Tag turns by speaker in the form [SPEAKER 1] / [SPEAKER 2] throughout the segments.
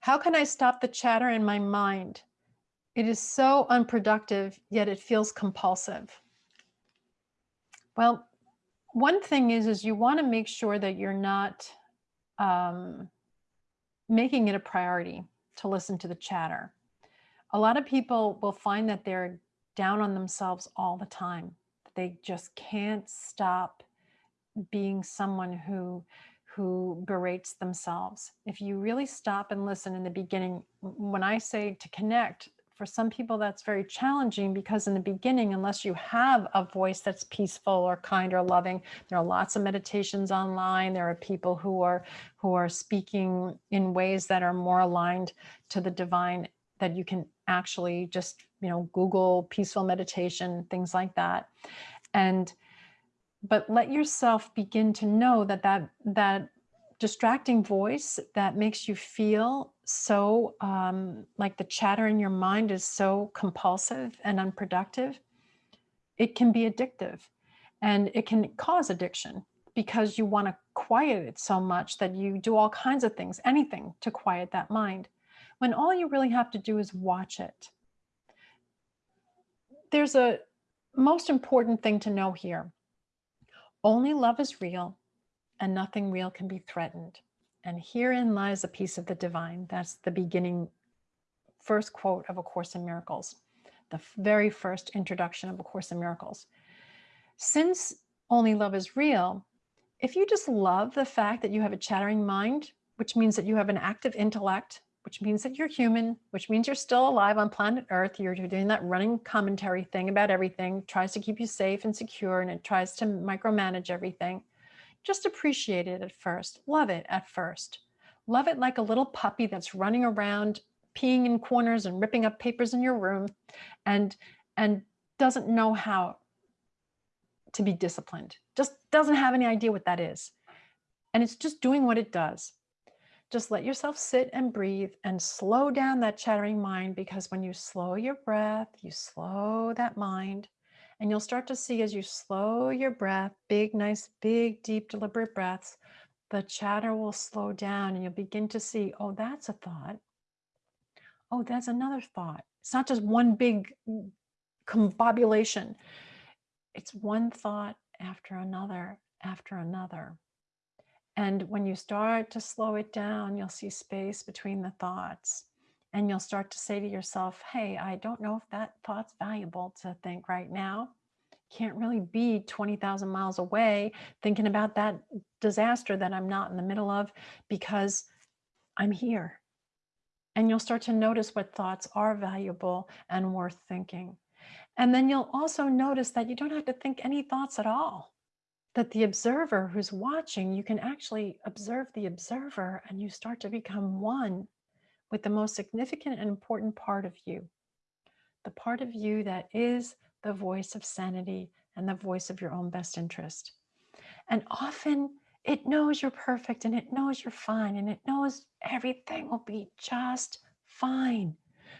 [SPEAKER 1] How can I stop the chatter in my mind? It is so unproductive, yet it feels compulsive. Well, one thing is, is you want to make sure that you're not um, making it a priority to listen to the chatter. A lot of people will find that they're down on themselves all the time. They just can't stop being someone who who berates themselves. If you really stop and listen in the beginning, when I say to connect, for some people that's very challenging because in the beginning, unless you have a voice that's peaceful or kind or loving, there are lots of meditations online. There are people who are who are speaking in ways that are more aligned to the divine that you can actually just, you know, Google peaceful meditation, things like that. And but let yourself begin to know that that that distracting voice that makes you feel so um, like the chatter in your mind is so compulsive and unproductive, it can be addictive and it can cause addiction because you want to quiet it so much that you do all kinds of things, anything to quiet that mind, when all you really have to do is watch it. There's a most important thing to know here. Only love is real and nothing real can be threatened. And herein lies a piece of the divine. That's the beginning first quote of A Course in Miracles, the very first introduction of A Course in Miracles. Since only love is real, if you just love the fact that you have a chattering mind, which means that you have an active intellect, which means that you're human, which means you're still alive on planet Earth. You're, you're, doing that running commentary thing about everything, tries to keep you safe and secure, and it tries to micromanage everything. Just appreciate it at first. Love it at first. Love it like a little puppy that's running around, peeing in corners and ripping up papers in your room and, and doesn't know how to be disciplined. Just doesn't have any idea what that is. And it's just doing what it does. Just let yourself sit and breathe and slow down that chattering mind because when you slow your breath, you slow that mind and you'll start to see as you slow your breath, big, nice, big, deep, deliberate breaths, the chatter will slow down and you'll begin to see, oh, that's a thought. Oh, that's another thought. It's not just one big mm, combobulation. It's one thought after another, after another. And when you start to slow it down, you'll see space between the thoughts. And you'll start to say to yourself, hey, I don't know if that thought's valuable to think right now. Can't really be 20,000 miles away thinking about that disaster that I'm not in the middle of because I'm here. And you'll start to notice what thoughts are valuable and worth thinking. And then you'll also notice that you don't have to think any thoughts at all that the observer who's watching, you can actually observe the observer and you start to become one with the most significant and important part of you, the part of you that is the voice of sanity and the voice of your own best interest. And often it knows you're perfect and it knows you're fine and it knows everything will be just fine.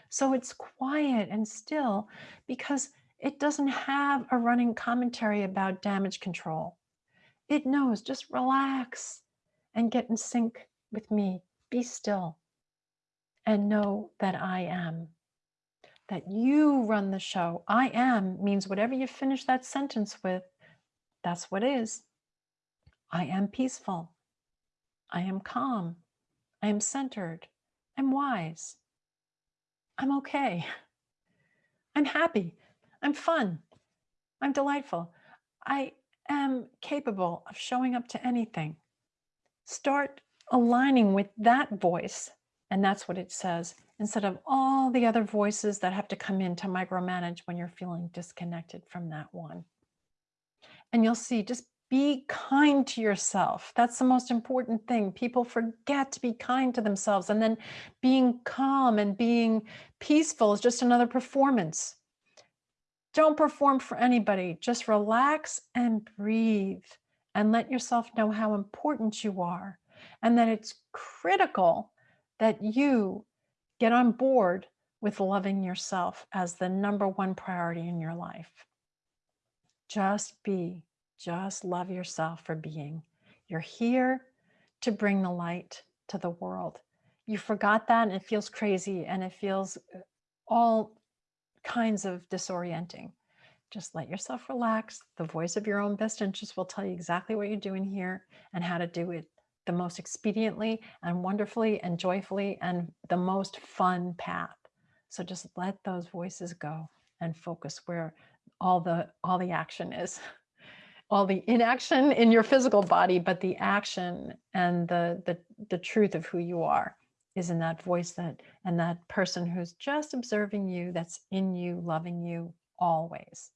[SPEAKER 1] So it's quiet and still because it doesn't have a running commentary about damage control. It knows, just relax and get in sync with me. Be still and know that I am, that you run the show. I am means whatever you finish that sentence with, that's what is. I am peaceful. I am calm. I am centered. I'm wise. I'm okay. I'm happy. I'm fun. I'm delightful. I am capable of showing up to anything. Start aligning with that voice. And that's what it says, instead of all the other voices that have to come in to micromanage when you're feeling disconnected from that one. And you'll see, just be kind to yourself. That's the most important thing. People forget to be kind to themselves. And then being calm and being peaceful is just another performance. Don't perform for anybody. Just relax and breathe and let yourself know how important you are and that it's critical that you get on board with loving yourself as the number one priority in your life. Just be, just love yourself for being. You're here to bring the light to the world. you forgot that and it feels crazy and it feels uh, all kinds of disorienting. Just let yourself relax. The voice of your own best interest will tell you exactly what you're doing here and how to do it the most expediently and wonderfully and joyfully and the most fun path. So just let those voices go and focus where all the all the action is. All the inaction in your physical body, but the action and the the the truth of who you are is in that voice that and that person who's just observing you that's in you loving you always